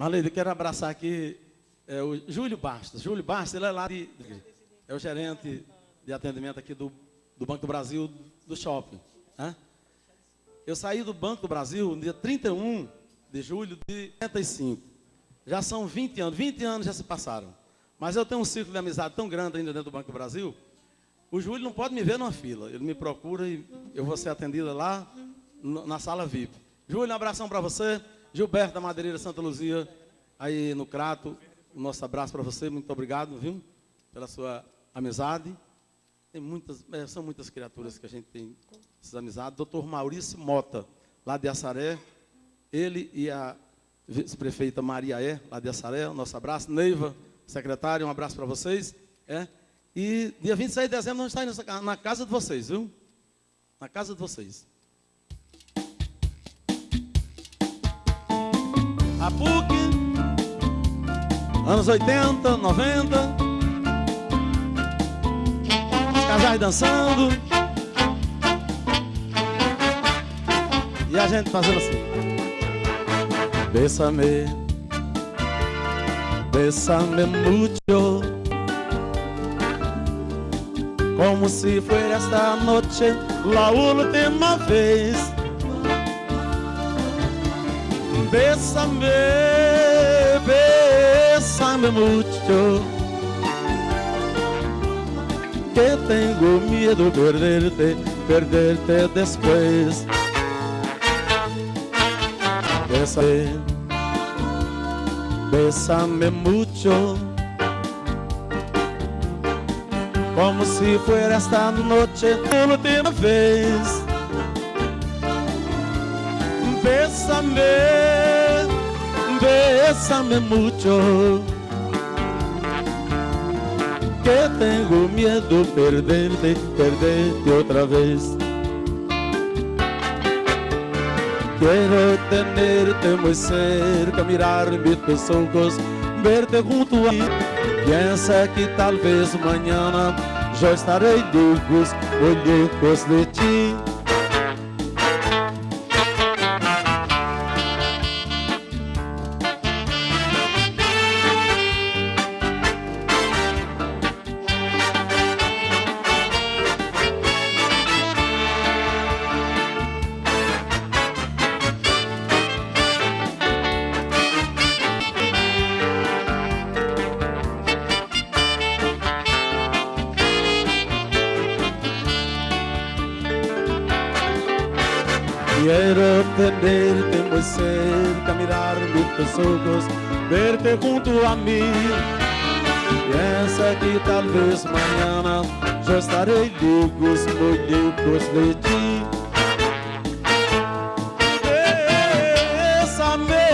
Marleide, quero abraçar aqui é, o Júlio Bastos. Júlio Bastos, ele é lá de, é o gerente de atendimento aqui do, do Banco do Brasil, do shopping. Né? Eu saí do Banco do Brasil no dia 31 de julho de 85. Já são 20 anos, 20 anos já se passaram. Mas eu tenho um círculo de amizade tão grande ainda dentro do Banco do Brasil. O Júlio não pode me ver numa fila. Ele me procura e eu vou ser atendida lá na sala VIP. Júlio, um abração para você. Gilberto da Madeireira Santa Luzia, aí no Crato. O nosso abraço para você. Muito obrigado, viu? Pela sua amizade. Tem muitas, é, são muitas criaturas que a gente tem essas amizades. Doutor Maurício Mota, lá de Assaré. Ele e a vice-prefeita Maria É, lá de Assaré. Nosso abraço. Neiva, secretário, um abraço para vocês. É. E dia 26 de dezembro nós estamos na casa de vocês, viu? Na casa de vocês. A PUC, anos 80, 90. Os casais dançando. E a gente fazendo assim. Bésame, bésame mucho. Como si fuera esta noche la última vez. Bésame, bésame mucho. Que tengo miedo perderte, perderte después. Bésame, bésame mucho. Como si fuera esta noche la última vez. Bésame, bésame mucho. Que tengo miedo perderte, perderte otra vez. Quiero tenerte muy cerca, mirarme tus ojos, verte junto a mí. Piensa que tal vez mañana yo estaré lejos, muy lejos de ti. Quiero tenerte muy cerca, mirarme tus ojos, verte junto a mí. Piensa que tal vez mañana yo estaré lejos, muy lejos de ti. Bésame,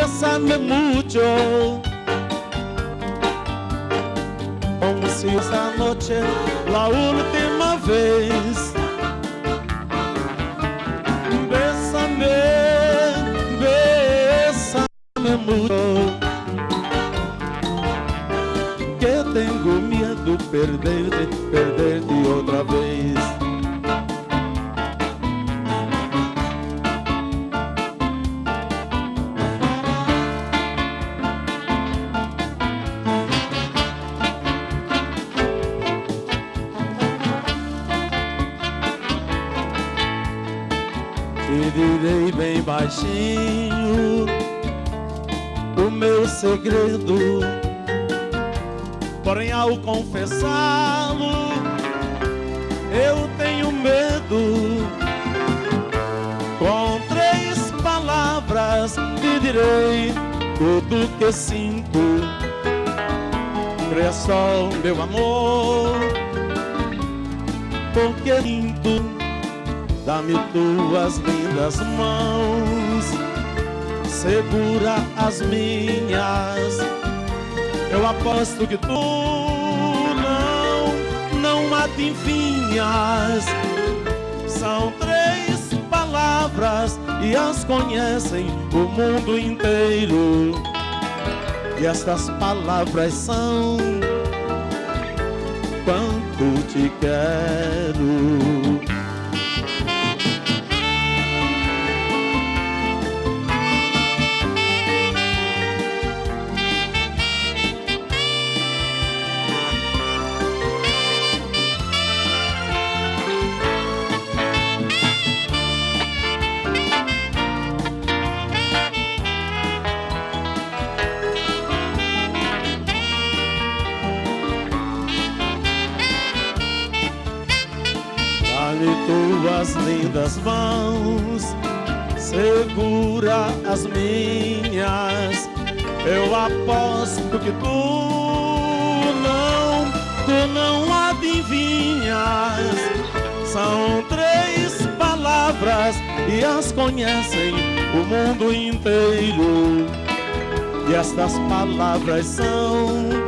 bésame mucho. Como si esta noche la última vez. Mucho. Que tengo miedo perderte, perderte otra vez. Te direi bem baixinho o meu segredo. Porém, ao confessá-lo, eu tenho medo. Com três palavras te direi tudo que sinto. Creia só, meu amor, porque sinto. Dá-me tuas lindas mãos, segura as minhas. Eu aposto que tu não, não adivinhas. São três palavras e as conhecem o mundo inteiro. E estas palavras são quanto te quero. Lindas mãos, segura as minhas. Eu aposto que tu não, tu não adivinhas. São três palavras e as conhecem o mundo inteiro. E estas palavras são